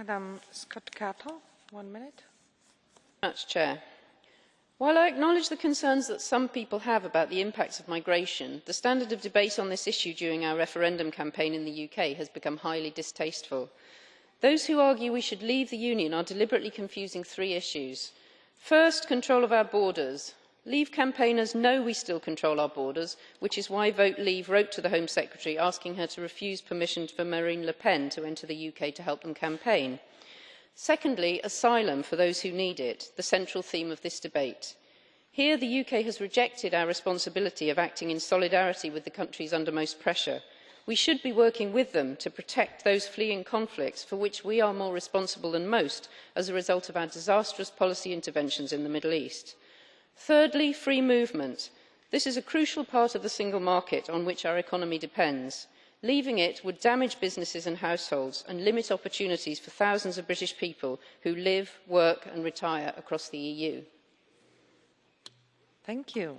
Madam President, while I acknowledge the concerns that some people have about the impacts of migration, the standard of debate on this issue during our referendum campaign in the UK has become highly distasteful. Those who argue we should leave the Union are deliberately confusing three issues. First, control of our borders. Leave campaigners know we still control our borders, which is why Vote Leave wrote to the Home Secretary asking her to refuse permission for Marine Le Pen to enter the UK to help them campaign. Secondly, asylum for those who need it, the central theme of this debate. Here, the UK has rejected our responsibility of acting in solidarity with the countries under most pressure. We should be working with them to protect those fleeing conflicts for which we are more responsible than most as a result of our disastrous policy interventions in the Middle East. thirdly free movement this is a crucial part of the single market on which our economy depends. leaving it would damage businesses and households and limit opportunities for thousands of british people who live work and retire across the eu. Thank you.